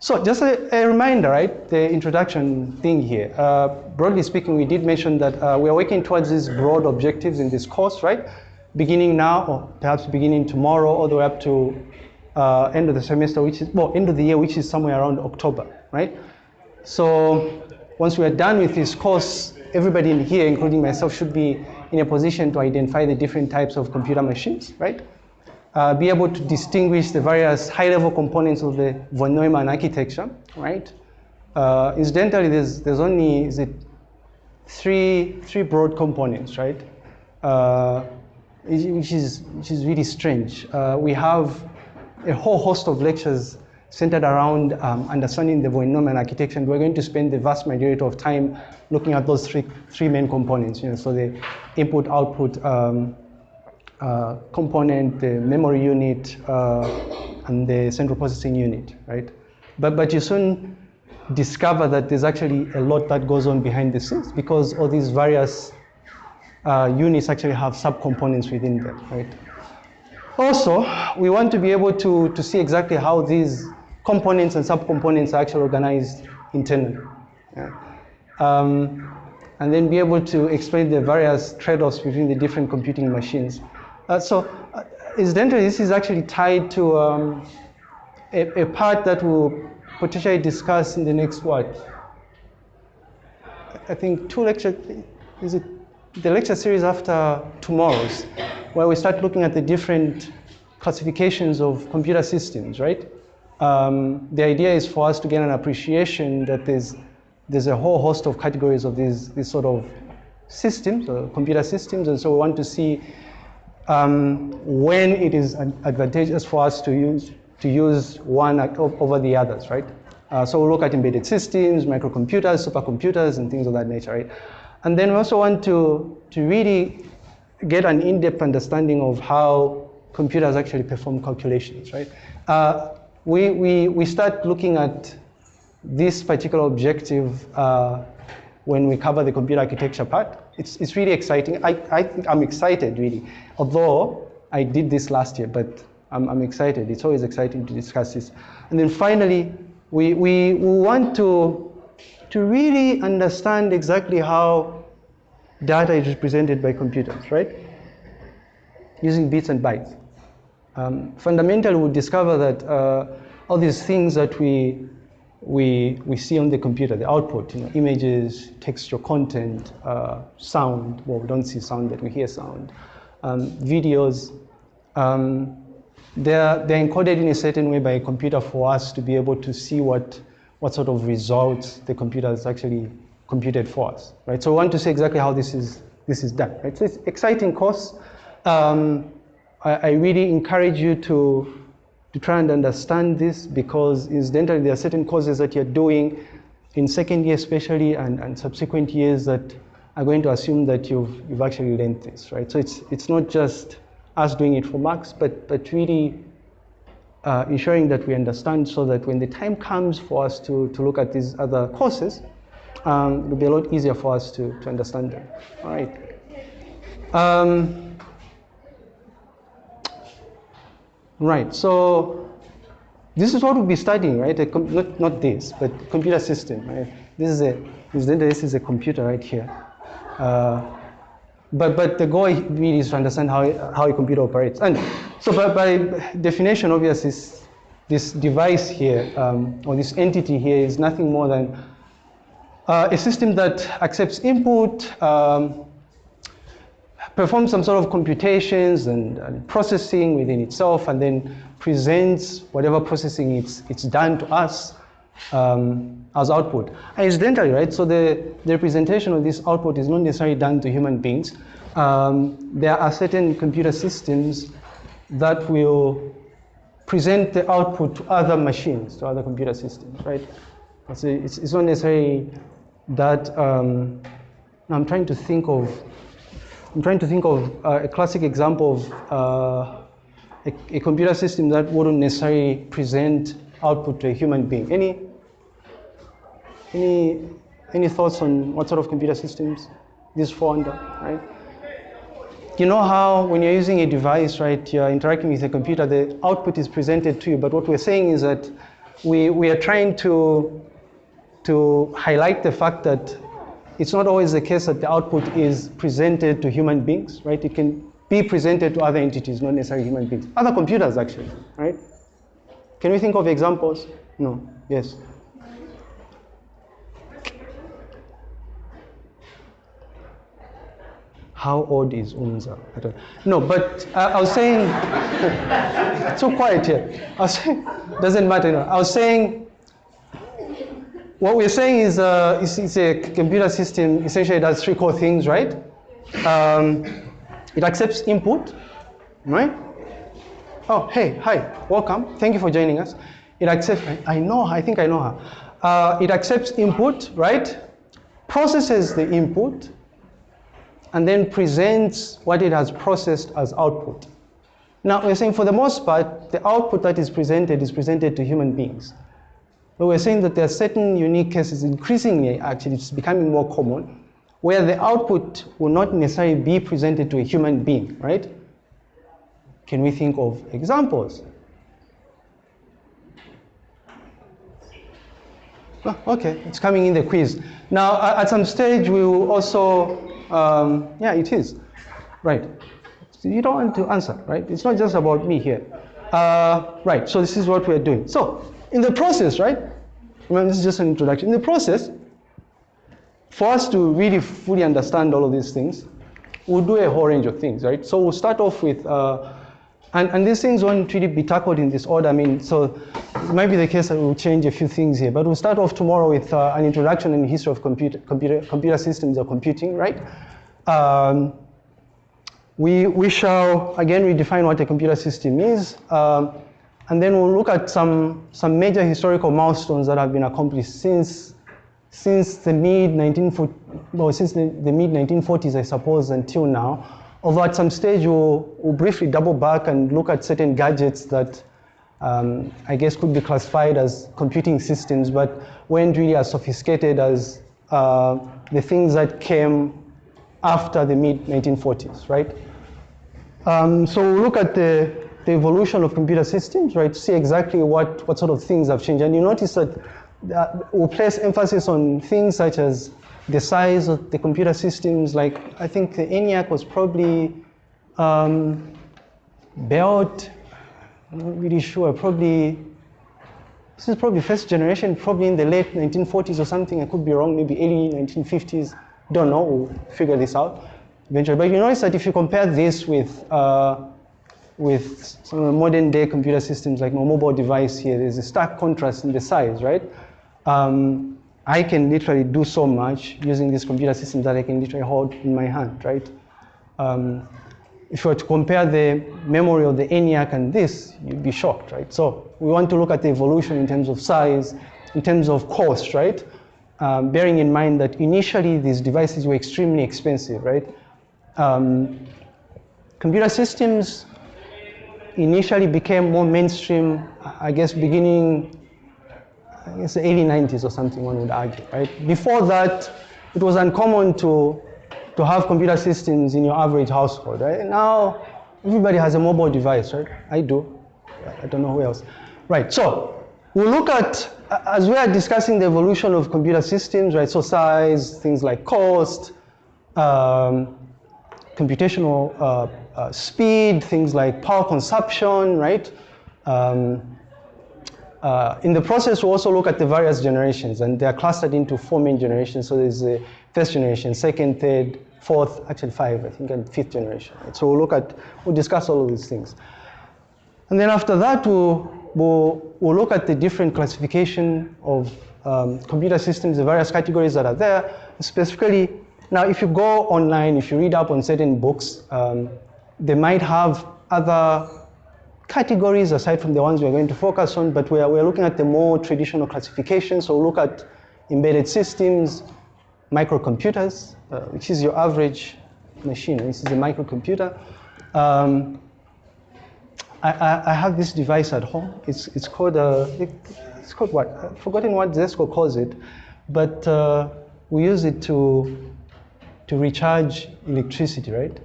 So just a, a, reminder, right, the introduction thing here. Uh, broadly speaking, we did mention that uh, we are working towards these broad objectives in this course, right? Beginning now, or perhaps beginning tomorrow, all the way up to uh, end of the semester, which is, well, end of the year, which is somewhere around October, right? So once we are done with this course, everybody in here, including myself, should be in a position to identify the different types of computer machines, right? Uh, be able to distinguish the various high-level components of the von Neumann architecture, right? Uh, incidentally, there's, there's only is it three, three broad components, right? Uh, which, is, which is really strange. Uh, we have a whole host of lectures centered around um, understanding the von Neumann architecture, and we're going to spend the vast majority of time looking at those three, three main components, you know, so the input-output um, uh, component, the memory unit, uh, and the central processing unit, right? But, but you soon discover that there's actually a lot that goes on behind the scenes because all these various uh, units actually have subcomponents within them, right? Also, we want to be able to, to see exactly how these components and subcomponents are actually organized internally. Yeah. Um, and then be able to explain the various trade-offs between the different computing machines. Uh, so, uh, incidentally, this is actually tied to um, a, a, part that we'll potentially discuss in the next what? I think two lectures, is it the lecture series after tomorrow's, where we start looking at the different classifications of computer systems, right? Um, the idea is for us to get an appreciation that there's, there's a whole host of categories of these, these sort of systems, computer systems, and so we want to see um, when it is advantageous for us to use, to use one over the others, right? Uh, so we'll look at embedded systems, microcomputers, supercomputers, and things of that nature, right? And then we also want to, to really get an in-depth understanding of how computers actually perform calculations, right? Uh, we, we, we start looking at this particular objective uh, when we cover the computer architecture part. It's, it's really exciting. I, I think I'm excited, really. Although I did this last year, but I'm, I'm excited. It's always exciting to discuss this. And then finally, we, we, we want to to really understand exactly how data is represented by computers, right? Using bits and bytes. Um, fundamentally, we discover that uh, all these things that we, we, we see on the computer, the output, you know, images, textual content, uh, sound, well, we don't see sound, but we hear sound, um, videos, um, they're, they're encoded in a certain way by a computer for us to be able to see what what sort of results the computer has actually computed for us, right? So we want to see exactly how this is, this is done, right? So it's exciting course. Um, I, I, really encourage you to, to try and understand this because incidentally there are certain courses that you're doing in second year especially and, and subsequent years that are going to assume that you've, you've actually learned this, right? So it's, it's not just us doing it for marks, but, but really uh, ensuring that we understand so that when the time comes for us to, to look at these other courses, um, it'll be a lot easier for us to, to understand them. All right. Um, right, so this is what we'll be studying, right? not, not this, but computer system, right? This is a, this is a computer right here. Uh, but, but the goal really is to understand how, how a computer operates. And so by, by definition, obviously, this, this device here, um, or this entity here is nothing more than uh, a system that accepts input, um, performs some sort of computations and, and, processing within itself, and then presents whatever processing it's, it's done to us um, as output. And incidentally, right, so the, the representation of this output is not necessarily done to human beings. Um, there are certain computer systems that will present the output to other machines, to other computer systems, right? So it's, it's not necessarily that, um, I'm trying to think of, I'm trying to think of uh, a classic example of uh, a, a computer system that wouldn't necessarily present output to a human being. Any any, any thoughts on what sort of computer systems this fall under, right? You know how when you're using a device, right, you're interacting with a computer, the output is presented to you, but what we're saying is that we, we are trying to, to highlight the fact that it's not always the case that the output is presented to human beings, right? It can be presented to other entities, not necessarily human beings. Other computers, actually, right? Can we think of examples? No. Yes. How old is Umza? I don't No, but uh, I was saying, so quiet here. I was saying, doesn't matter. No. I was saying, what we're saying is uh, it's, it's, a computer system essentially does three core things, right? Um, it accepts input, right? Oh, hey, hi, welcome. Thank you for joining us. It accepts, I, know, I think I know her. Uh, it accepts input, right? Processes the input, and then presents what it has processed as output. Now, we're saying for the most part, the output that is presented is presented to human beings. But we're saying that there are certain unique cases, increasingly actually, it's becoming more common, where the output will not necessarily be presented to a human being, right? Can we think of examples? Oh, okay, it's coming in the quiz. Now, at some stage, we will also um, yeah, it is. Right. So you don't want to answer, right? It's not just about me here. Uh, right, so this is what we're doing. So, in the process, right? Remember, this is just an introduction. In the process, for us to really fully understand all of these things, we'll do a whole range of things, right? So we'll start off with, uh, and, and these things won't really be tackled in this order. I mean, so it might be the case that we'll change a few things here, but we'll start off tomorrow with uh, an introduction in the history of computer, computer, computer systems or computing, right? Um, we, we shall again redefine what a computer system is, um, and then we'll look at some, some major historical milestones that have been accomplished since, since the mid 1940, well, since the, the mid 1940s, I suppose, until now. Although at some stage we'll, we'll briefly double back and look at certain gadgets that um, I guess could be classified as computing systems, but weren't really as sophisticated as uh, the things that came after the mid 1940s, right? Um, so we'll look at the, the evolution of computer systems, right, to see exactly what, what sort of things have changed. And you notice that we'll place emphasis on things such as the size of the computer systems, like I think the ENIAC was probably um, built I'm not really sure, probably, this is probably first generation, probably in the late 1940s or something, I could be wrong, maybe early 1950s, don't know, we'll figure this out eventually. But you notice that if you compare this with, uh, with some modern day computer systems like my mobile device here, there's a stark contrast in the size, right? Um, I can literally do so much using this computer system that I can literally hold in my hand, right? Um, if you were to compare the memory of the ENIAC and this, you'd be shocked, right? So we want to look at the evolution in terms of size, in terms of cost, right? Um, bearing in mind that initially these devices were extremely expensive, right? Um, computer systems initially became more mainstream, I guess, beginning, I guess, the early 90s or something, one would argue, right? Before that, it was uncommon to to have computer systems in your average household, right? Now, everybody has a mobile device, right? I do. I don't know who else. Right, so we'll look at, as we are discussing the evolution of computer systems, right? So size, things like cost, um, computational uh, uh, speed, things like power consumption, right? Um, uh, in the process, we'll also look at the various generations, and they are clustered into four main generations. So there's the first generation, second, third, fourth, actually five, I think, and fifth generation. Right? So we'll look at, we'll discuss all of these things. And then after that, we'll, we'll, we'll look at the different classification of um, computer systems, the various categories that are there. Specifically, now if you go online, if you read up on certain books, um, they might have other categories aside from the ones we're going to focus on, but we're, we're looking at the more traditional classification. So we'll look at embedded systems, microcomputers, uh, which is your average machine. This is a microcomputer. Um, I, I, I, have this device at home. It's, it's called, uh, it, it's called what? I've forgotten what Zesco calls it, but uh, we use it to, to recharge electricity, right?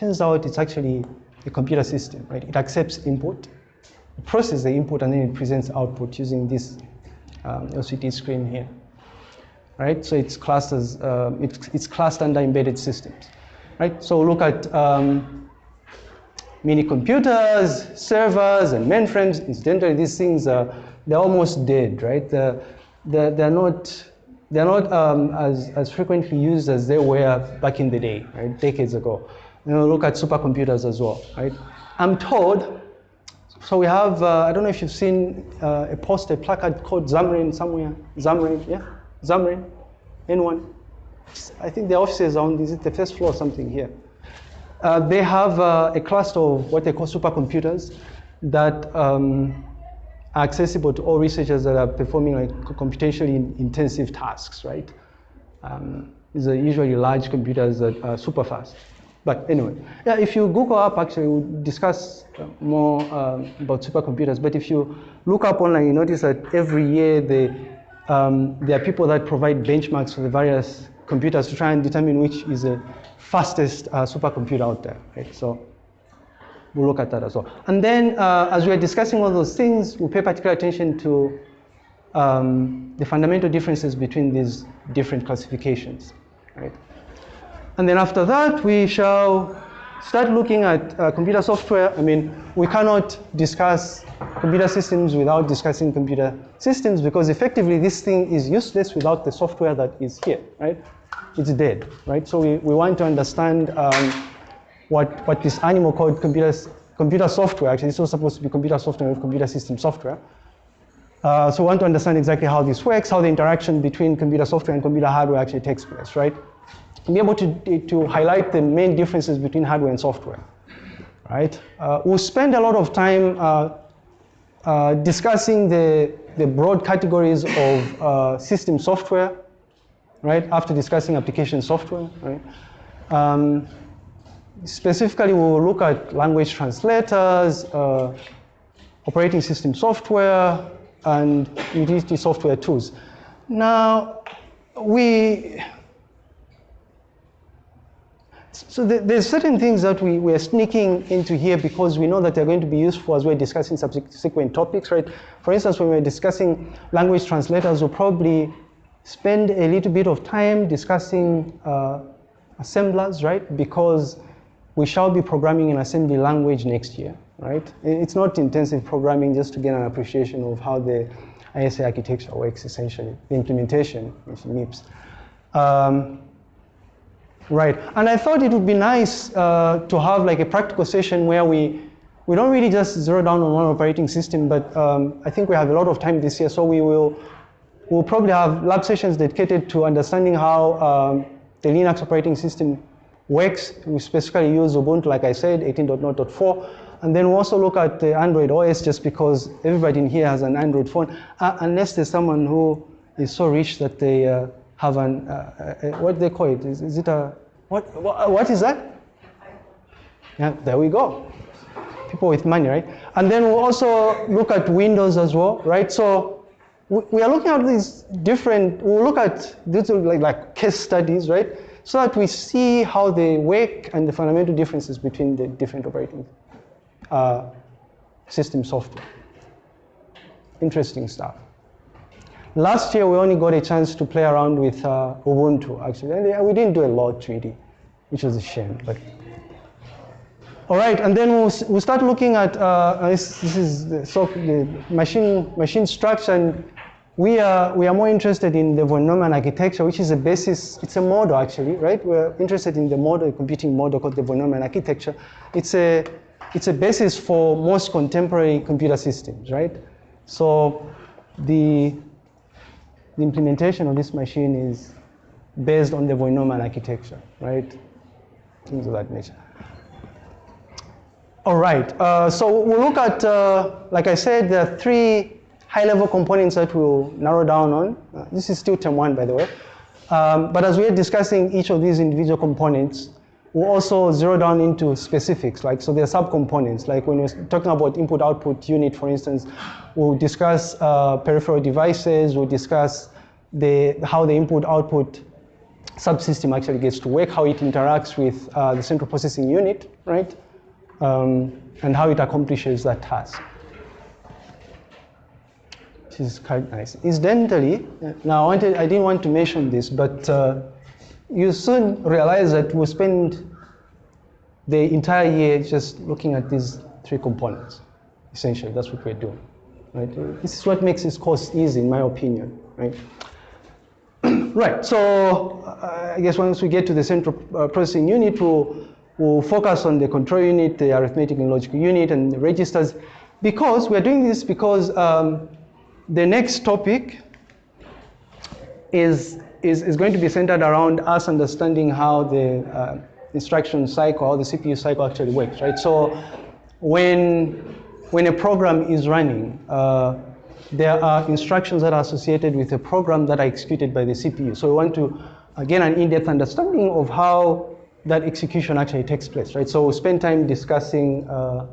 Turns out it's actually a computer system, right? It accepts input, processes the input, and then it presents output using this um, LCD screen here, right? So it's classed as uh, it's, it's classed under embedded systems, right? So look at um, mini computers, servers, and mainframes. Incidentally, these things are they're almost dead, right? They're, they're, they're not they're not um, as, as frequently used as they were back in the day, right? Decades ago. You know, look at supercomputers as well, right? I'm told, so we have, uh, I don't know if you've seen uh, a poster, a placard called ZAMREN somewhere. ZAMREN, yeah? ZAMREN? Anyone? I think the offices are on, is it the first floor or something here? Uh, they have uh, a cluster of what they call supercomputers that um, are accessible to all researchers that are performing like computationally intensive tasks, right? Um, these are usually large computers that are super fast. But anyway, yeah, if you Google up, actually, we'll discuss more um, about supercomputers. But if you look up online, you notice that every year um, there are people that provide benchmarks for the various computers to try and determine which is the fastest uh, supercomputer out there, right? So we'll look at that as well. And then uh, as we are discussing all those things, we'll pay particular attention to um, the fundamental differences between these different classifications, right? And then after that, we shall start looking at uh, computer software. I mean, we cannot discuss computer systems without discussing computer systems because effectively this thing is useless without the software that is here, right? It's dead, right? So we, we want to understand um, what, what this animal called computer, computer software, actually it's not supposed to be computer software, computer system software. Uh, so we want to understand exactly how this works, how the interaction between computer software and computer hardware actually takes place, right? Be able to, to highlight the main differences between hardware and software, right? Uh, we'll spend a lot of time uh, uh discussing the, the broad categories of uh, system software, right? After discussing application software, right? Um, specifically, we'll look at language translators, uh, operating system software, and utility software tools. Now, we, so there's certain things that we, we're sneaking into here because we know that they're going to be useful as we're discussing subsequent topics, right? For instance, when we're discussing language translators, we'll probably spend a little bit of time discussing uh, assemblers, right? Because we shall be programming in assembly language next year, right? It's not intensive programming just to get an appreciation of how the ISA architecture works, essentially, the implementation, which MIPS. Um, right, and I thought it would be nice uh, to have like a practical session where we, we don't really just zero down on one operating system, but um, I think we have a lot of time this year, so we will we'll probably have lab sessions dedicated to understanding how um, the Linux operating system works. We specifically use Ubuntu, like I said, 18.0.4. And then we also look at the Android OS just because everybody in here has an Android phone, uh, unless there's someone who is so rich that they uh, have an, uh, uh what they call it? Is, is it a, what, what, what is that? Yeah, there we go. People with money, right? And then we'll also look at Windows as well, right? So we are looking at these different, we'll look at these like, like case studies, right? so that we see how they work and the fundamental differences between the different operating uh, system software. Interesting stuff. Last year, we only got a chance to play around with uh, Ubuntu, actually. And we didn't do a lot, really, which was a shame. But all right, and then we'll, we'll start looking at, uh, this, this, is the, so the machine, machine structure and we are, we are more interested in the von Neumann architecture, which is a basis, it's a model actually, right? We're interested in the model, computing model called the von Neumann architecture. It's a, it's a basis for most contemporary computer systems, right? So the, the implementation of this machine is based on the von Neumann architecture, right? Things of that nature. All right, uh, so we'll look at, uh, like I said, there are three high-level components that we'll narrow down on. Uh, this is still term one, by the way. Um, but as we're discussing each of these individual components, we'll also zero down into specifics, like so there are subcomponents, like when we're talking about input-output unit, for instance, we'll discuss uh, peripheral devices, we'll discuss the, how the input-output subsystem actually gets to work, how it interacts with uh, the central processing unit, right? Um, and how it accomplishes that task. which is quite nice. Incidentally, now I, wanted, I didn't want to mention this, but uh, you soon realize that we spend the entire year just looking at these three components. Essentially, that's what we're doing. Right? This is what makes this course easy, in my opinion. Right? right. So uh, I guess once we get to the central uh, processing unit, we'll, we'll focus on the control unit, the arithmetic and logical unit, and the registers. Because we're doing this because um, the next topic is, is, is going to be centered around us understanding how the uh, instruction cycle, how the CPU cycle actually works, right? So when, when a program is running, uh, there are instructions that are associated with a program that are executed by the CPU. So we want to again, an in-depth understanding of how that execution actually takes place, right? So we'll spend time discussing uh,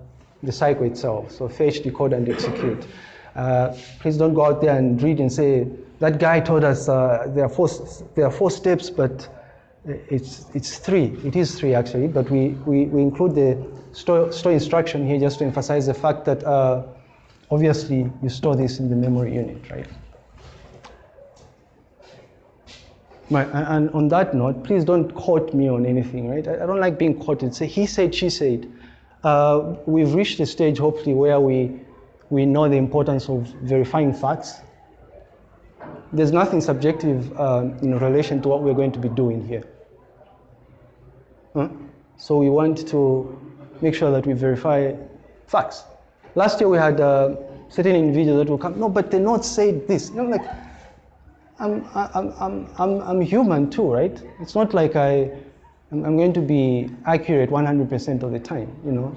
the cycle itself. So fetch, decode, and execute. Uh, please don't go out there and read and say, that guy told us uh, there, are four, there are four steps, but it's, it's three. It is three, actually, but we, we, we include the store, store instruction here just to emphasize the fact that uh, obviously you store this in the memory unit, right? Right, and on that note, please don't quote me on anything, right? I don't like being quoted. Say, he said, she said. Uh, we've reached a stage, hopefully, where we, we know the importance of verifying facts. There's nothing subjective uh, in relation to what we're going to be doing here. Huh? So we want to make sure that we verify facts. Last year we had uh, certain individuals that will come, no, but the note said this. You know, like, I'm, I'm, I'm, I'm, I'm human too, right? It's not like I, I'm going to be accurate 100% of the time, you know.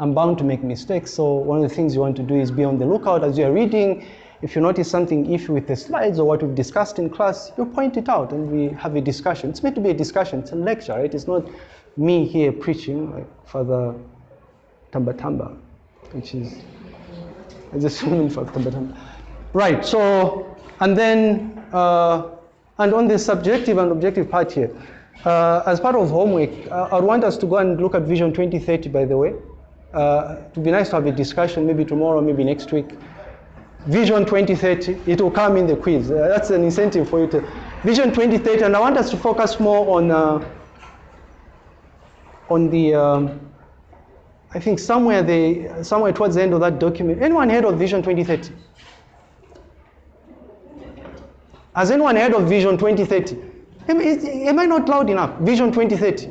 I'm bound to make mistakes, so one of the things you want to do is be on the lookout as you're reading. If you notice something iffy with the slides or what we've discussed in class, you point it out and we have a discussion. It's meant to be a discussion, it's a lecture, right? It's not me here preaching like Father Tamba Tamba, which is I just woman for Tamba Tamba. Right, so, and then, uh, and on the subjective and objective part here, uh, as part of homework, uh, I want us to go and look at Vision 2030, by the way. Uh, it would be nice to have a discussion, maybe tomorrow, maybe next week. Vision 2030, it will come in the quiz. Uh, that's an incentive for you to. Vision 2030, and I want us to focus more on, uh, on the, um, I think somewhere, the, somewhere towards the end of that document. Anyone heard of Vision 2030? Has anyone heard of Vision 2030? Am, am I not loud enough? Vision 2030.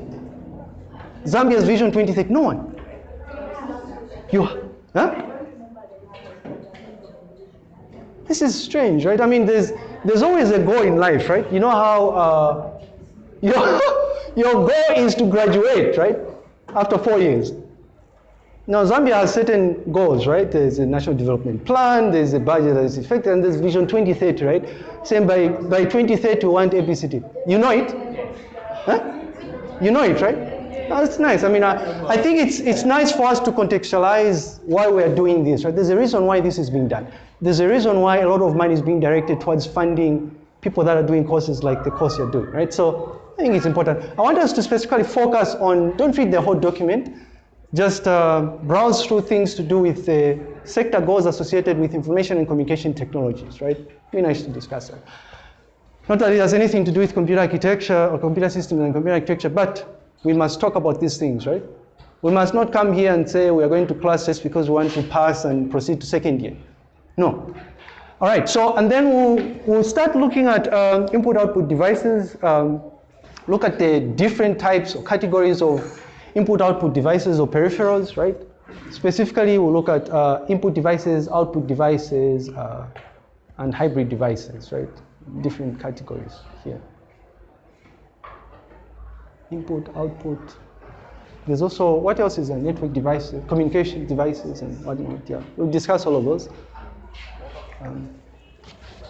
Zambia's Vision 2030. No one. You, huh? This is strange, right? I mean, there's there's always a goal in life, right? You know how uh, your your goal is to graduate, right? After four years. Now, Zambia has certain goals, right? There's a national development plan, there's a budget that is effective, and there's Vision 2030, right? Saying by, by 2030 we want ABCD. You know it? Huh? You know it, right? That's nice. I mean, I, I think it's, it's nice for us to contextualize why we're doing this, right? There's a reason why this is being done. There's a reason why a lot of money is being directed towards funding people that are doing courses like the course you're doing, right? So I think it's important. I want us to specifically focus on, don't read the whole document, just uh, browse through things to do with the sector goals associated with information and communication technologies, right? Be nice to discuss that. Not that it has anything to do with computer architecture or computer systems and computer architecture, but we must talk about these things, right? We must not come here and say we are going to class just because we want to pass and proceed to second year. No. All right, so, and then we'll, we'll start looking at um, input-output devices, um, look at the different types or categories of input-output devices or peripherals, right? Specifically, we'll look at uh, input devices, output devices, uh, and hybrid devices, right? Different categories here. Input, output. There's also, what else is a network devices, communication devices and whatnot, yeah. We'll discuss all of those. Um,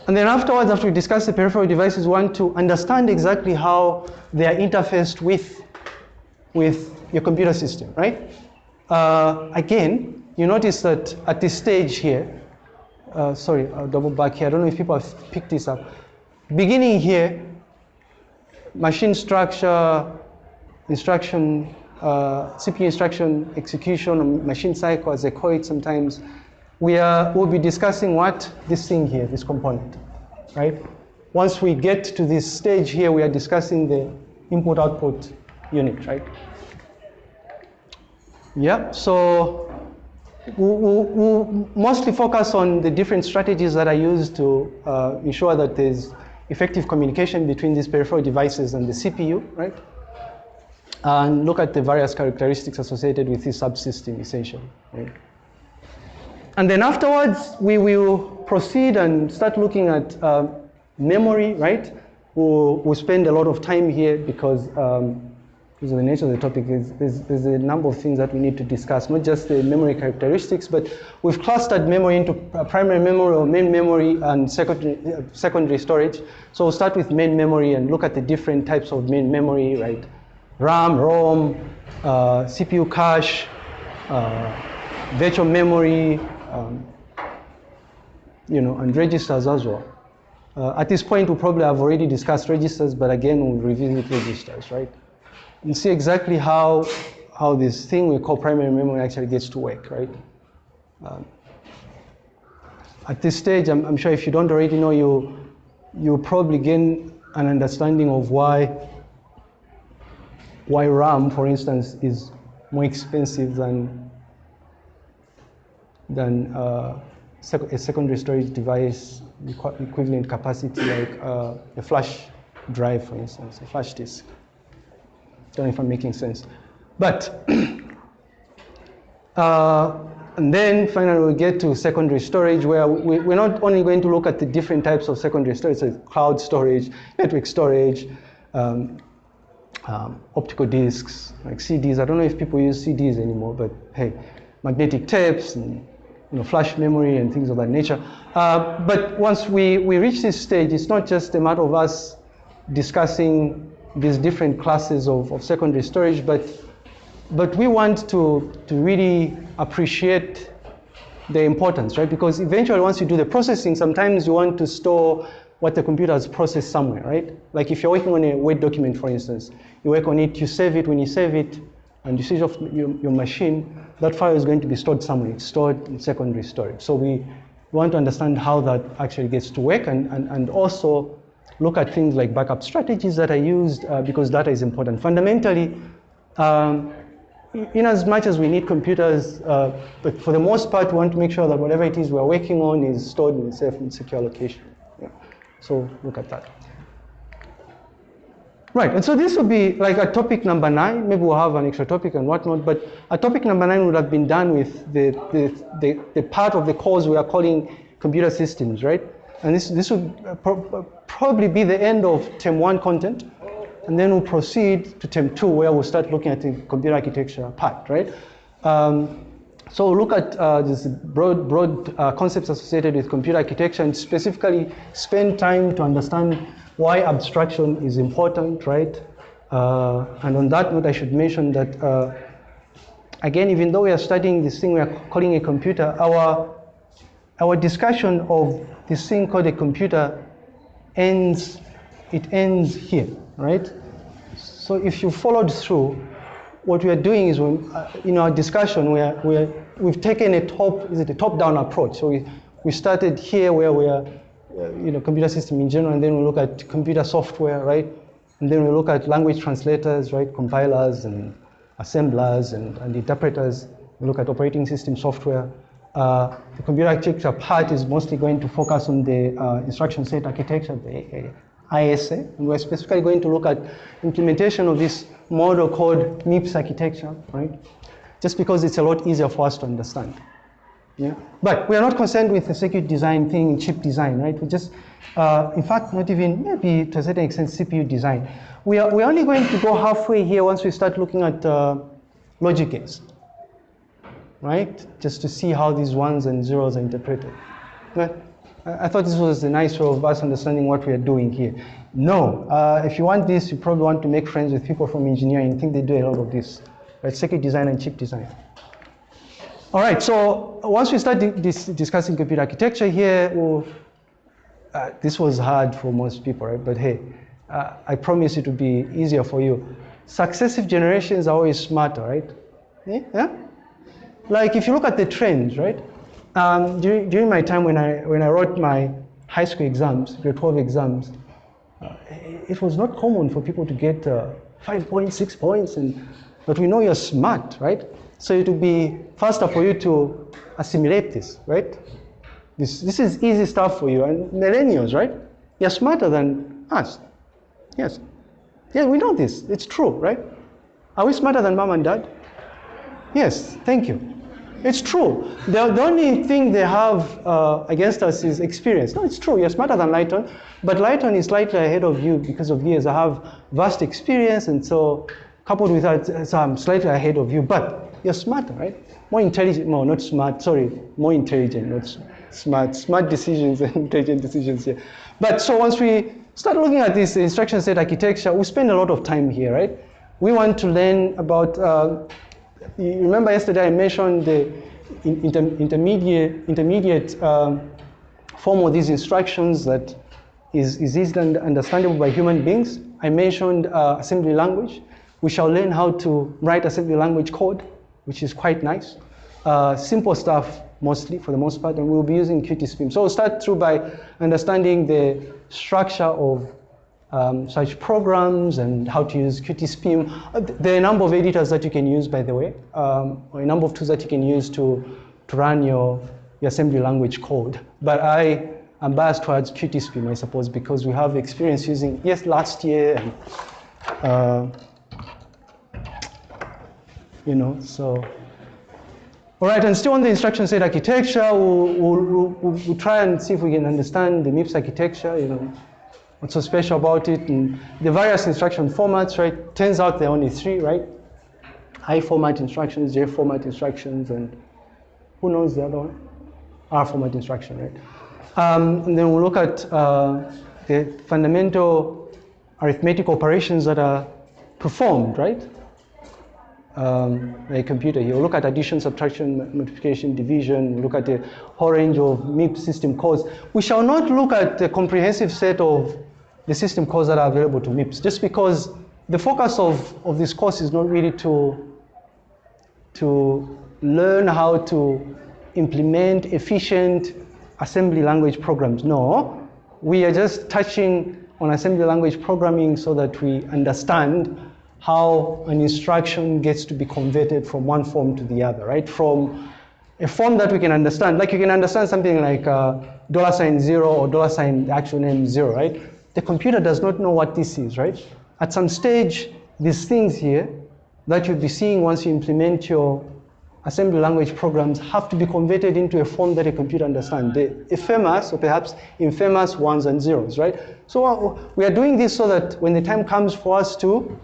and then afterwards, after we discuss the peripheral devices, we want to understand exactly how they are interfaced with, with your computer system, right? Uh, again, you notice that at this stage here, uh, sorry, I'll double back here. I don't know if people have picked this up. Beginning here, machine structure, instruction, uh, CPU instruction execution, machine cycle, as they call it sometimes. we are, we'll be discussing what? This thing here, this component, right? Once we get to this stage here, we are discussing the input-output unit, right? Yeah, so we'll, we'll, mostly focus on the different strategies that are used to uh, ensure that there's effective communication between these peripheral devices and the CPU, right? And look at the various characteristics associated with this subsystem, essentially. And then afterwards, we will proceed and start looking at uh, memory, right? We'll, we'll, spend a lot of time here because um, because of the nature of the topic, is, there's, there's, a number of things that we need to discuss, not just the memory characteristics, but we've clustered memory into primary memory or main memory and secondary, uh, secondary storage. So we'll start with main memory and look at the different types of main memory, right? RAM, ROM, uh, CPU cache, uh, virtual memory, um, you know, and registers as well. Uh, at this point, we probably have already discussed registers, but again, we'll revisit registers, right? And see exactly how, how this thing we call primary memory actually gets to work, right? Um, at this stage, I'm, I'm, sure if you don't already know, you, you'll probably gain an understanding of why, why RAM, for instance, is more expensive than than uh, sec a secondary storage device equivalent capacity like uh, a flash drive, for instance, a flash disk. Don't know if I'm making sense. But, uh, and then finally we get to secondary storage where we, are not only going to look at the different types of secondary storage, so cloud storage, network storage, um, um, optical disks, like CDs. I don't know if people use CDs anymore, but hey, magnetic tapes and you know, flash memory and things of that nature. Uh, but once we, we reach this stage, it's not just a matter of us discussing these different classes of, of secondary storage, but, but we want to, to really appreciate the importance, right? Because eventually once you do the processing, sometimes you want to store what the computer has processed somewhere, right? Like if you're working on a Word document, for instance, you work on it, you save it, when you save it, and you switch off your, your machine, that file is going to be stored somewhere. It's stored in secondary storage. So we want to understand how that actually gets to work and, and, and also look at things like backup strategies that are used uh, because data is important. Fundamentally, um, in as much as we need computers, uh, but for the most part, we want to make sure that whatever it is we're working on is stored in a safe and secure location. So look at that. Right, and so this would be like a topic number nine. Maybe we'll have an extra topic and whatnot, but a topic number nine would have been done with the, the, the, the part of the course we are calling computer systems, right? And this, this would uh, pro uh, probably be the end of term one content. And then we'll proceed to term two, where we'll start looking at the computer architecture part, right? Um, so look at uh, this broad, broad uh, concepts associated with computer architecture and specifically spend time to understand why abstraction is important, right? Uh, and on that note, I should mention that, uh, again, even though we are studying this thing we are calling a computer, our, our discussion of this thing called a computer ends, it ends here, right? So if you followed through, what we are doing is, uh, in our discussion, we are, we are, we've taken a top, is it a top-down approach? So we, we started here where we are uh, you know, computer system in general, and then we look at computer software, right? And then we look at language translators, right? Compilers and assemblers and, and interpreters. We look at operating system software. Uh, the computer architecture part is mostly going to focus on the uh, instruction set architecture, the ISA. And we're specifically going to look at implementation of this model called MIPS architecture, right? Just because it's a lot easier for us to understand. Yeah. But we are not concerned with the circuit design thing, chip design, right? We just, uh, in fact, not even maybe to a certain extent CPU design. We are we're only going to go halfway here once we start looking at uh, logic gates, right? Just to see how these ones and zeros are interpreted. But I thought this was a nice way of us understanding what we are doing here. No, uh, if you want this, you probably want to make friends with people from engineering. I think they do a lot of this, right? Circuit design and chip design. All right, so once we start dis discussing computer architecture here, uh, this was hard for most people, right? But hey, uh, I promise it will be easier for you. Successive generations are always smarter, right? Yeah? Like if you look at the trends, right? Um, during, during my time when I, when I wrote my high school exams, grade 12 exams, it was not common for people to get uh, five points, six points, and, but we know you're smart, right? So it would be faster for you to assimilate this, right? This, this is easy stuff for you. And millennials, right? You're smarter than us. Yes. Yeah, we know this. It's true, right? Are we smarter than mom and dad? Yes, thank you. It's true. The, the only thing they have uh, against us is experience. No, it's true. You're smarter than Lighton, but Lighton is slightly ahead of you because of years. I have vast experience, and so coupled with that, so I'm slightly ahead of you. But you're smarter, right? More intelligent. No, not smart. Sorry, more intelligent, not smart. Smart decisions and intelligent decisions here. But so once we start looking at this instruction set architecture, we spend a lot of time here, right? We want to learn about. Uh, you remember yesterday I mentioned the inter intermediate, intermediate um, form of these instructions that is, is easily understandable by human beings. I mentioned uh, assembly language. We shall learn how to write assembly language code, which is quite nice. Uh, simple stuff mostly, for the most part, and we'll be using QT QtSpim. So we'll start through by understanding the structure of um, such programs and how to use QtSpim. Uh, there are a number of editors that you can use, by the way, um, or a number of tools that you can use to, to run your, your assembly language code. But I am biased towards QtSpim, I suppose, because we have experience using, yes, last year, and, uh, you know, so. All right, and still on the instruction set architecture, we'll, we'll, we'll, we'll try and see if we can understand the MIPS architecture, you know, what's so special about it, and the various instruction formats, right? Turns out there are only three, right? I format instructions, J format instructions, and who knows the other one? R format instruction, right? Um, and then we'll look at uh, the fundamental arithmetic operations that are performed, right? Um, a computer. You'll look at addition, subtraction, multiplication, division, we'll look at the whole range of MIPS system calls. We shall not look at the comprehensive set of the system calls that are available to MIPS, just because the focus of, of this course is not really to, to learn how to implement efficient assembly language programs. No, we are just touching on assembly language programming so that we understand how an instruction gets to be converted from one form to the other, right? From a form that we can understand, like you can understand something like uh, dollar sign zero or dollar sign the actual name zero, right? The computer does not know what this is, right? At some stage, these things here that you'll be seeing once you implement your assembly language programs have to be converted into a form that a computer understands. The famous or perhaps infamous ones and zeros, right? So uh, we are doing this so that when the time comes for us to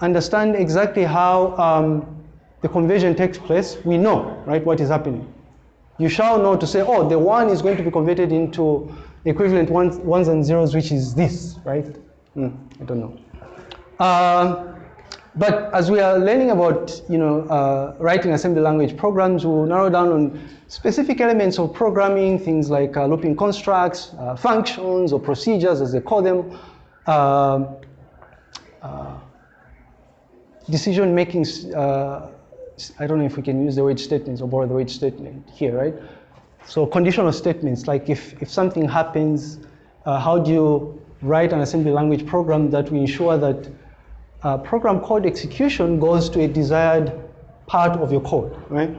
understand exactly how um, the conversion takes place, we know, right, what is happening. You shall know to say, oh, the one is going to be converted into equivalent ones, ones and zeros, which is this, right? Mm, I don't know. Um, but as we are learning about, you know, uh, writing assembly language programs, we'll narrow down on specific elements of programming, things like uh, looping constructs, uh, functions, or procedures, as they call them, um, uh, decision-making, uh, I don't know if we can use the word statements or borrow the word statement here, right? So conditional statements, like if, if something happens, uh, how do you write an assembly language program that will ensure that uh, program code execution goes to a desired part of your code, right?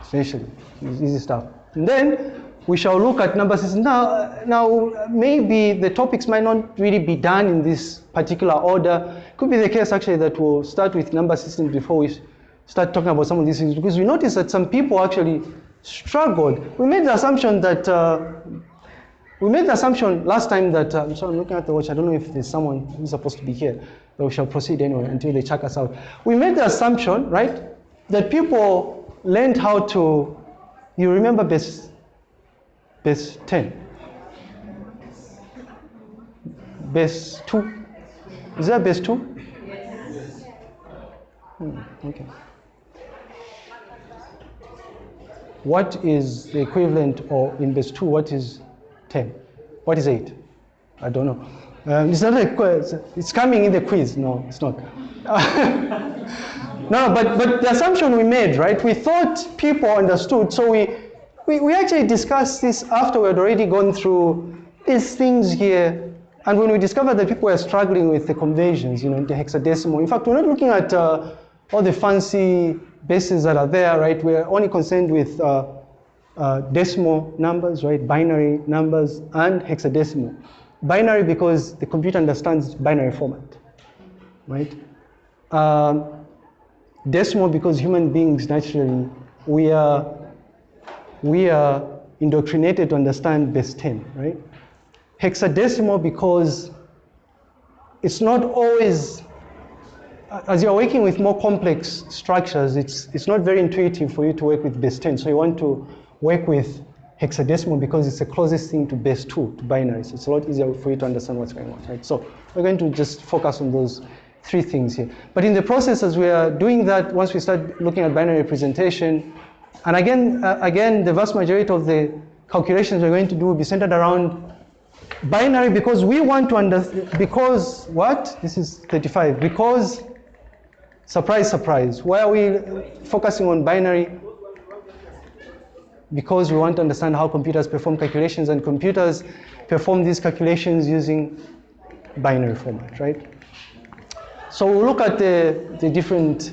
Essentially, easy stuff. And then we shall look at number systems. Now, now, maybe the topics might not really be done in this particular order. Could be the case actually that we'll start with number systems before we start talking about some of these things because we notice that some people actually struggled. We made the assumption that, uh, we made the assumption last time that, uh, sorry, I'm looking at the watch, I don't know if there's someone who's supposed to be here, but we shall proceed anyway until they check us out. We made the assumption, right, that people learned how to, you remember base, base 10? Base 2? Is that base 2? Yes. Hmm, okay. What is the equivalent or in base 2, what is 10? What is 8? I don't know. Um, it's not a quiz. It's coming in the quiz. No, it's not. no, but, but the assumption we made, right? We thought people understood, so we we, we actually discussed this after we had already gone through these things here. And when we discovered that people were struggling with the conversions, you know, the hexadecimal. In fact, we're not looking at uh, all the fancy bases that are there, right? We're only concerned with uh, uh, decimal numbers, right? Binary numbers and hexadecimal. Binary because the computer understands binary format, right? Um, decimal because human beings naturally, we are, we are indoctrinated to understand base 10, right? Hexadecimal because it's not always, as you're working with more complex structures, it's, it's not very intuitive for you to work with base 10. So you want to work with hexadecimal because it's the closest thing to base 2, to binaries. It's a lot easier for you to understand what's going on, right? So we're going to just focus on those three things here. But in the process, as we are doing that, once we start looking at binary representation, and again, uh, again, the vast majority of the calculations we're going to do will be centered around binary because we want to understand, because what? This is 35. Because, surprise, surprise. Why are we focusing on binary? Because we want to understand how computers perform calculations and computers perform these calculations using binary format, right? So we'll look at the, the different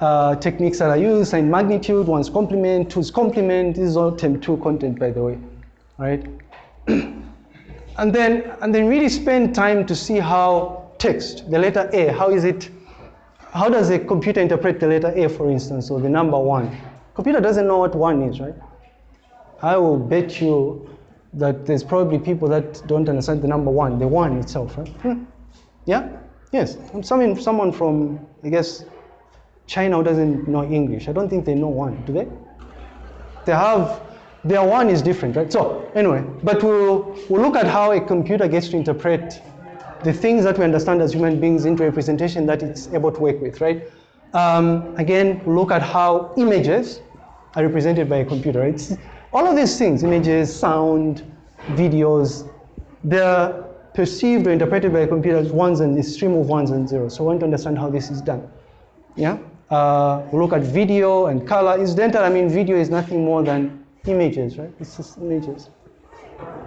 uh, techniques that are used, sign magnitude, one's complement, two's complement. This is all term two content, by the way, right? and then, and then really spend time to see how text, the letter A, how is it, how does a computer interpret the letter A, for instance, or the number one? Computer doesn't know what one is, right? I will bet you that there's probably people that don't understand the number one, the one itself, right? Hmm. Yeah? Yes. Someone, someone from, I guess, China who doesn't know English. I don't think they know one, do they? They have, their one is different, right? So, anyway, but we'll, we'll look at how a computer gets to interpret the things that we understand as human beings into a representation that it's able to work with, right? Um, again, look at how images are represented by a computer. It's, all of these things, images, sound, videos, they're perceived or interpreted by a computer as ones and a stream of ones and zeros. So we want to understand how this is done. Yeah? Uh, look at video and color. Incidental, I mean, video is nothing more than images, right? It's just images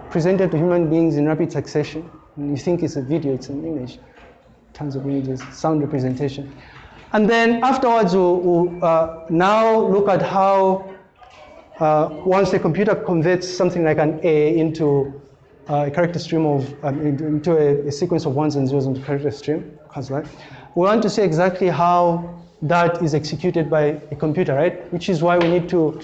presented to human beings in rapid succession. You think it's a video, it's an image. Tons of images, sound representation. And then afterwards, we'll, we'll uh, now look at how uh, once the computer converts something like an A into uh, a character stream of, um, into a, a, sequence of ones and zeros into character stream, right? We want to see exactly how that is executed by a computer, right? Which is why we need to,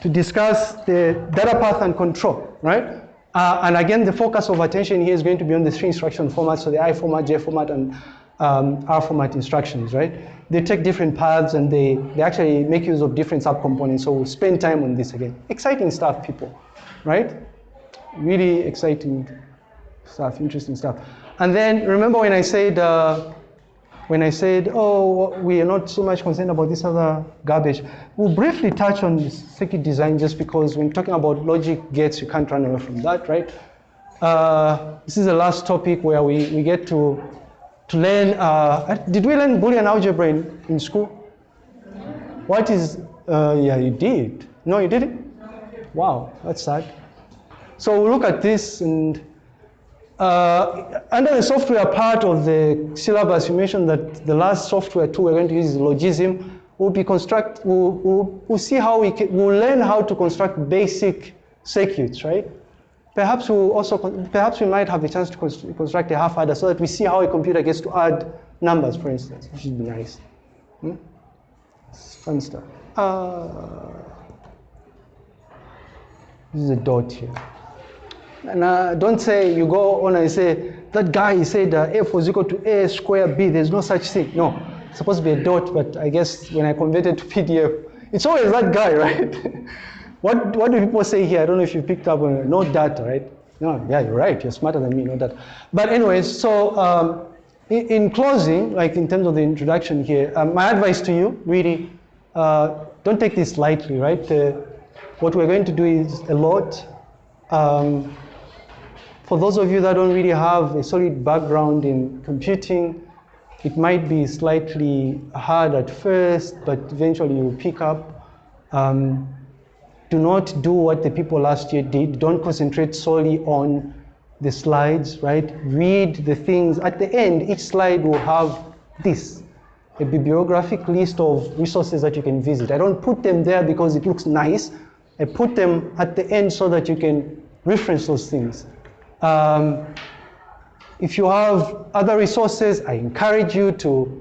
to discuss the data path and control, right? Uh, and again, the focus of attention here is going to be on the three instruction formats, so the I format, J format, and um, R format instructions, right? They take different paths and they, they actually make use of different subcomponents, so we'll spend time on this again. Exciting stuff, people, right? really exciting stuff, interesting stuff. And then remember when I said, uh, when I said, oh, we are not so much concerned about this other garbage. We'll briefly touch on circuit design just because when talking about logic gates, you can't run away from that, right? Uh, this is the last topic where we, we get to, to learn, uh, did we learn Boolean algebra in, in school? What is, uh, yeah, you did. No, you didn't? Wow, that's sad. So we look at this and uh, under the software part of the syllabus, you mentioned that the last software tool we're going to use is Logisim. We'll be construct, we'll, we'll, we'll see how we can, we'll learn how to construct basic circuits, right? Perhaps we'll also, perhaps we might have the chance to construct a half adder so that we see how a computer gets to add numbers, for instance, which would be nice. Hmm? Fun stuff. Uh, this is a dot here. And uh, don't say you go on and say, that guy said uh, f was equal to a square b. There's no such thing. No, it's supposed to be a dot, but I guess when I converted to PDF, it's always that guy, right? what, what do people say here? I don't know if you picked up on it. no data, right? No, yeah, you're right. You're smarter than me, no data. But anyways, so um, in, in, closing, like in terms of the introduction here, um, my advice to you, really, uh, don't take this lightly, right? Uh, what we're going to do is a lot. Um, for those of you that don't really have a solid background in computing, it might be slightly hard at first, but eventually you'll pick up. Um, do not do what the people last year did. Don't concentrate solely on the slides, right? Read the things. At the end, each slide will have this, a bibliographic list of resources that you can visit. I don't put them there because it looks nice. I put them at the end so that you can reference those things. Um, if you have other resources, I encourage you to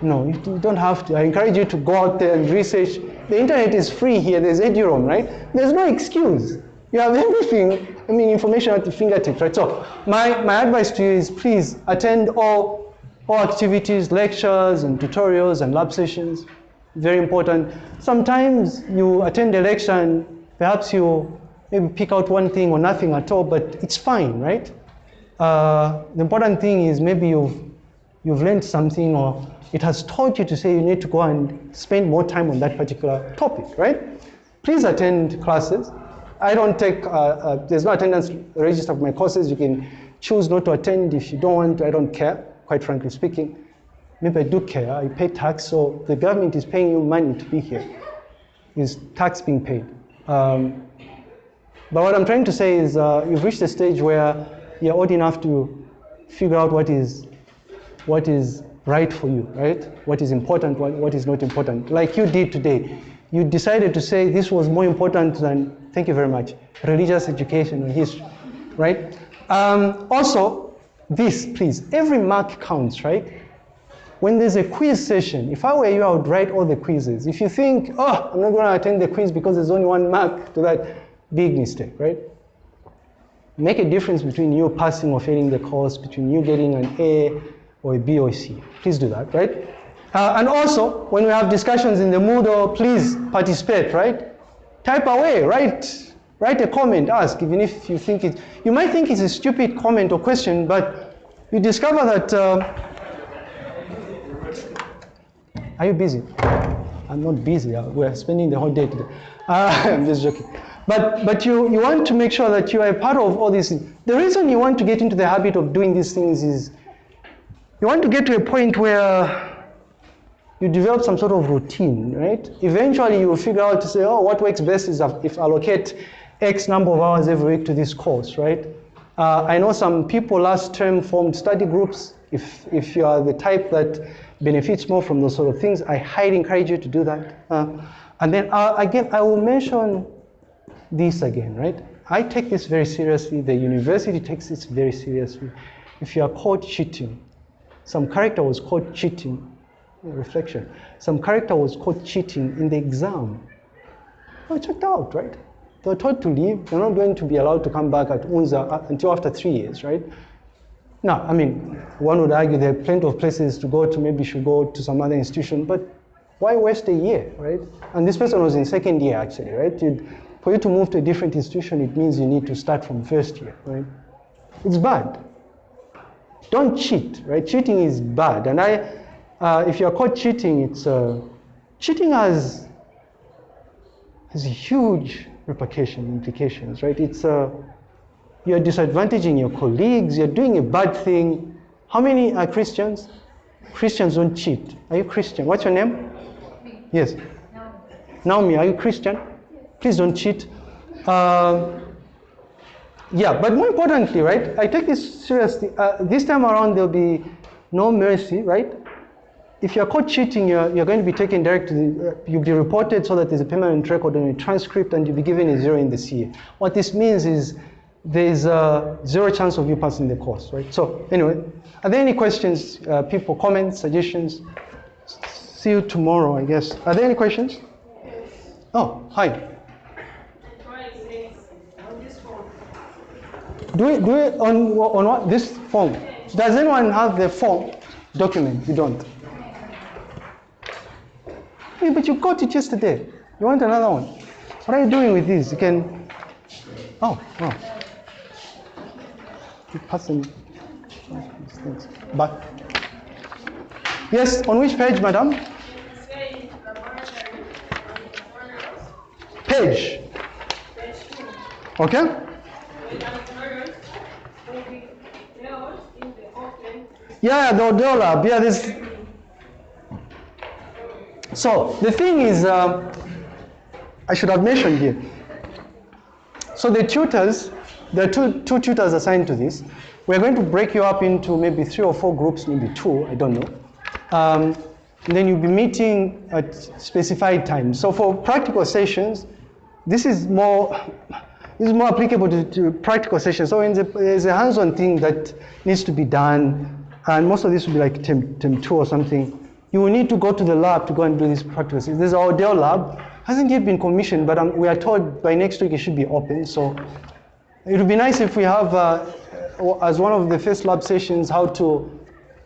no, you don't have to. I encourage you to go out there and research. The internet is free here. There's Eduroam, right? There's no excuse. You have everything, I mean, information at your fingertips, right? So my, my advice to you is please attend all, all activities, lectures and tutorials and lab sessions. Very important. Sometimes you attend a lecture and perhaps you maybe pick out one thing or nothing at all, but it's fine, right? Uh, the important thing is maybe you've, you've learned something or it has taught you to say you need to go and spend more time on that particular topic, right? Please attend classes. I don't take, uh, uh, there's no attendance register for my courses. You can choose not to attend if you don't want to. I don't care, quite frankly speaking. Maybe I do care. I pay tax, so the government is paying you money to be here. Is tax being paid? Um, but what I'm trying to say is uh, you've reached a stage where you're old enough to figure out what is, what is right for you, right? What is important, what, what is not important. Like you did today. You decided to say this was more important than, thank you very much, religious education and history, right? Um, also, this, please, every mark counts, right? When there's a quiz session, if I were you, I would write all the quizzes. If you think, oh, I'm not going to attend the quiz because there's only one mark to that, big mistake, right? Make a difference between you passing or failing the course, between you getting an A or a B or a C. Please do that, right? Uh, and also, when we have discussions in the Moodle, please participate, right? Type away, write, write a comment, ask, even if you think it, you might think it's a stupid comment or question, but you discover that, uh, are you busy? I'm not busy, uh, we're spending the whole day today. Uh, I'm just joking. But, but you, you want to make sure that you are a part of all these things. The reason you want to get into the habit of doing these things is you want to get to a point where you develop some sort of routine, right? Eventually you will figure out to say, oh, what works best is if I allocate X number of hours every week to this course, right? Uh, I know some people last term formed study groups. If, if you are the type that benefits more from those sort of things, I highly encourage you to do that. Uh, and then uh, again, I will mention this again, right? I take this very seriously. The university takes this very seriously. If you are caught cheating, some character was caught cheating, reflection. Some character was caught cheating in the exam. Oh, checked out, right? They were told to leave. They're not going to be allowed to come back at UNZA uh, until after three years, right? Now, I mean, one would argue there are plenty of places to go to, maybe should go to some other institution, but why waste a year, right? And this person was in second year, actually, right? You'd, for you to move to a different institution, it means you need to start from first year, right? It's bad. Don't cheat, right? Cheating is bad. And I, uh, if you're caught cheating, it's, uh, cheating has, has huge repercussion, implications, right? It's, uh, you're disadvantaging your colleagues, you're doing a bad thing. How many are Christians? Christians don't cheat. Are you Christian? What's your name? Yes. Naomi, are you Christian? Please don't cheat. Uh, yeah, but more importantly, right, I take this seriously. Uh, this time around, there'll be no mercy, right? If you're caught cheating, you're, you're going to be taken direct to the, uh, you'll be reported so that there's a permanent record on your transcript and you'll be given a zero in the CA. What this means is there's a zero chance of you passing the course, right? So anyway, are there any questions, uh, people, comments, suggestions? See you tomorrow, I guess. Are there any questions? Oh, hi. Do it, do it on, on what? This form. Does anyone have the form document? You don't. Hey, but you got it yesterday. You want another one? What are you doing with this? You can. Oh, oh. Passing these things. But. Yes, on which page, madam? Page. Okay? Yeah, the dollar. Yeah, this. So the thing is, uh, I should have mentioned here. So the tutors, there are two, two tutors assigned to this. We're going to break you up into maybe three or four groups, maybe two, I don't know. Um, then you'll be meeting at specified times. So for practical sessions, this is more this is more applicable to, to practical sessions. So there's a hands-on thing that needs to be done, and most of this will be like term, term two or something. You will need to go to the lab to go and do these practices. There's our Dell lab, hasn't yet been commissioned, but um, we are told by next week it should be open. So it would be nice if we have, uh, as one of the first lab sessions, how to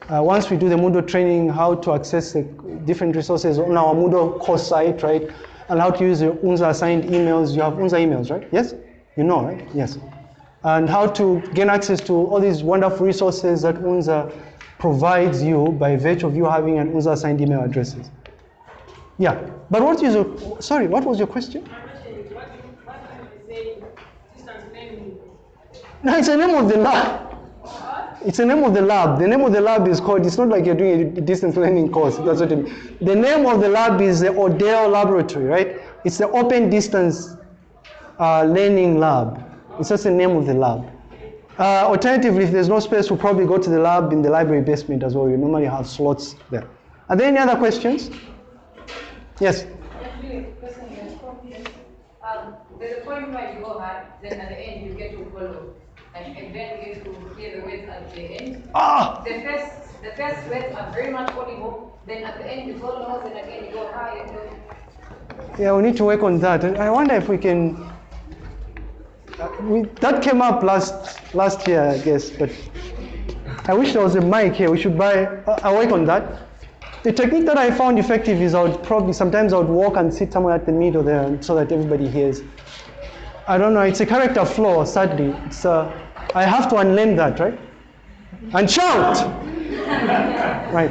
uh, once we do the Moodle training, how to access the different resources on our Moodle course site, right? And how to use your UNZA assigned emails. You have UNZA emails, right? Yes? You know, right? Yes. And how to gain access to all these wonderful resources that UNZA provides you by virtue of you having an user-assigned email addresses. Yeah. But what is your, sorry, what was your question? No, it's the name of the lab. It's the name of the lab. The name of the lab is called, it's not like you're doing a distance learning course. That's what I mean. The name of the lab is the ODL Laboratory, right? It's the Open Distance uh, Learning Lab. It's just the name of the lab. Uh, alternatively, if there's no space, we'll probably go to the lab in the library basement as well. You normally have slots there. Are there any other questions? Yes? Um, there's a point where you go hard, then at the end you get to follow and, and then we get to hear the words at the end. Ah! The first, the first words are very much audible. Then at the end you follow and again you go high and low. Yeah, we need to work on that. And I wonder if we can. We, that came up last last year, I guess, but I wish there was a mic here. We should buy. I'll work on that. The technique that I found effective is I would probably sometimes I would walk and sit somewhere at the middle there so that everybody hears. I don't know. It's a character flaw. Sadly, it's. Uh, I have to unlearn that, right? And shout! right.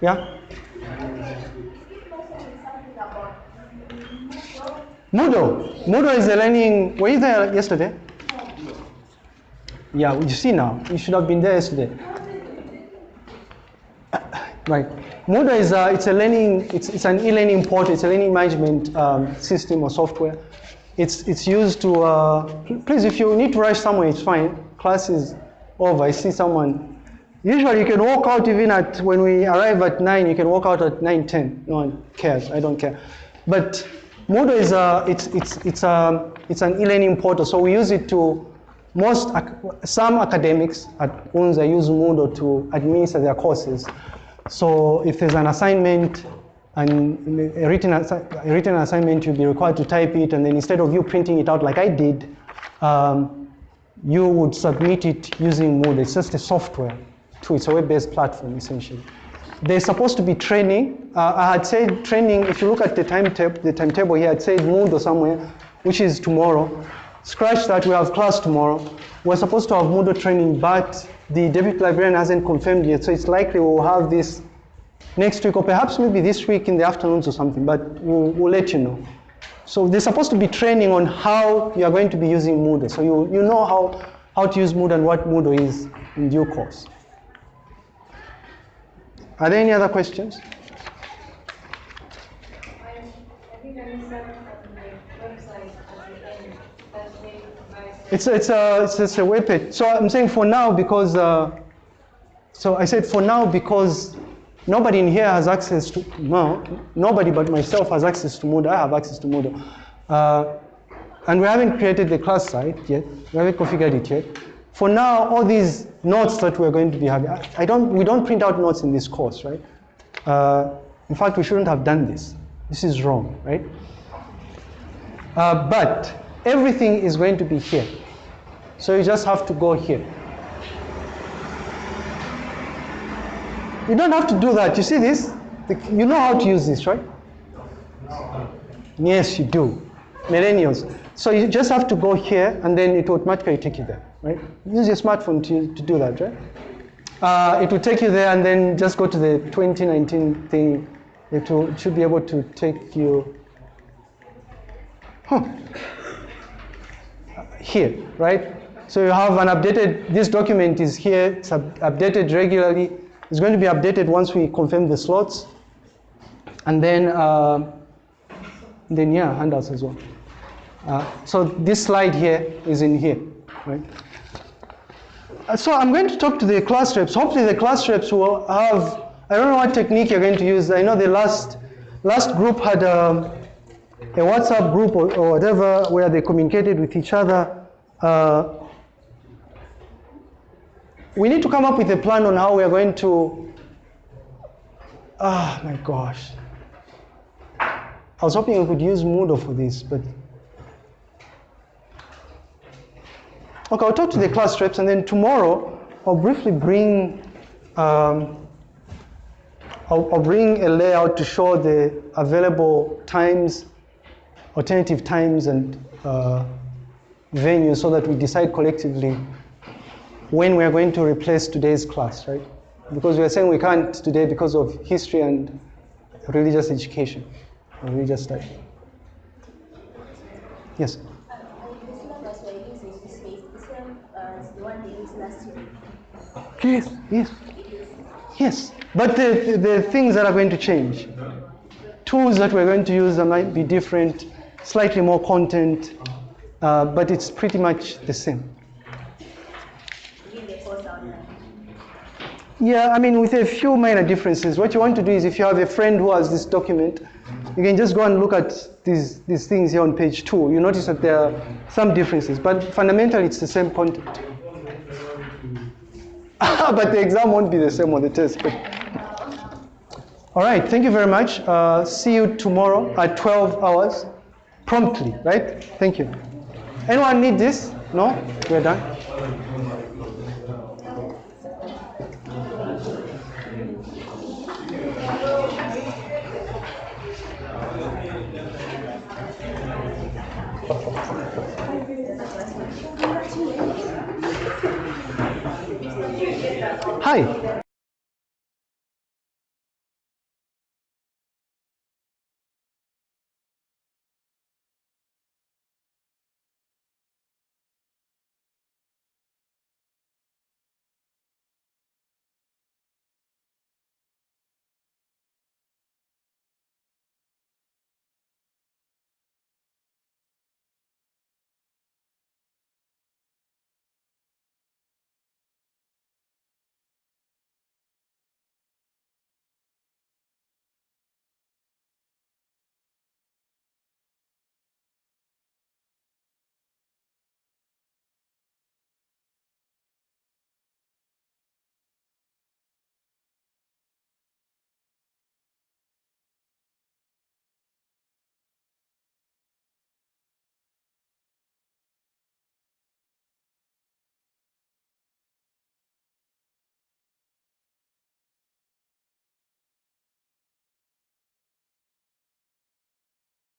Yeah? Moodle. Moodle is a learning. Were you there yesterday? Yeah, you see now. You should have been there yesterday. Right. Moodle is a, it's a learning, it's, it's an e-learning portal, it's a learning management um, system or software. It's, it's used to, uh, please, if you need to rush somewhere, it's fine. Class is over. I see someone. Usually you can walk out even at, when we arrive at 9, you can walk out at 9, 10. No one cares. I don't care. But Moodle is a, it's, it's, it's, a, it's an e-learning portal. So we use it to, most, some academics at UNZA use Moodle to administer their courses. So if there's an assignment and a written, a written assignment, you'll be required to type it, and then instead of you printing it out like I did, um, you would submit it using Moodle. It's just a software too. It's a web-based platform, essentially. There's supposed to be training. Uh, I had said training, if you look at the timetable, the timetable here, I'd said Moodle somewhere, which is tomorrow. Scratch that, we have class tomorrow. We're supposed to have Moodle training, but the deputy librarian hasn't confirmed yet, so it's likely we'll have this next week, or perhaps maybe this week in the afternoons or something, but we'll, we'll let you know. So they're supposed to be training on how you are going to be using Moodle. So you, you know how, how to use Moodle and what Moodle is in due course. Are there any other questions? It's, it's, a, it's a web page. So I'm saying for now because, uh, so I said for now because nobody in here has access to, no, nobody but myself has access to Moodle. I have access to Moodle. Uh, and we haven't created the class site yet. We haven't configured it yet. For now, all these notes that we're going to be having, I don't, we don't print out notes in this course, right? Uh, in fact, we shouldn't have done this. This is wrong, right? Uh, but everything is going to be here. So you just have to go here. You don't have to do that. You see this? You know how to use this, right? Yes, you do. Millennials. So you just have to go here and then it automatically take you there, right? Use your smartphone to, to do that, right? Uh, it will take you there and then just go to the 2019 thing. It, will, should be able to take you huh. here, right? So you have an updated, this document is here, it's updated regularly. It's going to be updated once we confirm the slots. And then uh, Then yeah, handouts as well. Uh, so this slide here is in here, right? Uh, So I'm going to talk to the class reps. Hopefully the class reps will have, I don't know what technique you're going to use. I know the last, last group had um, a WhatsApp group or, or whatever where they communicated with each other. Uh, we need to come up with a plan on how we are going to, ah, my gosh. I was hoping we could use Moodle for this, but Okay, I'll talk to the class reps, and then tomorrow I'll briefly bring um, I'll, I'll bring a layout to show the available times, alternative times, and uh, venues, so that we decide collectively when we are going to replace today's class, right? Because we are saying we can't today because of history and religious education, religious study. Yes. Uh, the syllabus we're using is the same as the one they used last year. Yes, yes, yes. But the, the, things that are going to change, tools that we're going to use that might be different, slightly more content, uh, but it's pretty much the same. Yeah, I mean, with a few minor differences. What you want to do is if you have a friend who has this document, you can just go and look at these, these things here on page two. You notice that there are some differences, but fundamentally it's the same content. but the exam won't be the same on the test. But... All right, thank you very much. Uh, see you tomorrow at 12 hours, promptly, right? Thank you. Anyone need this? No? We're done? Hi.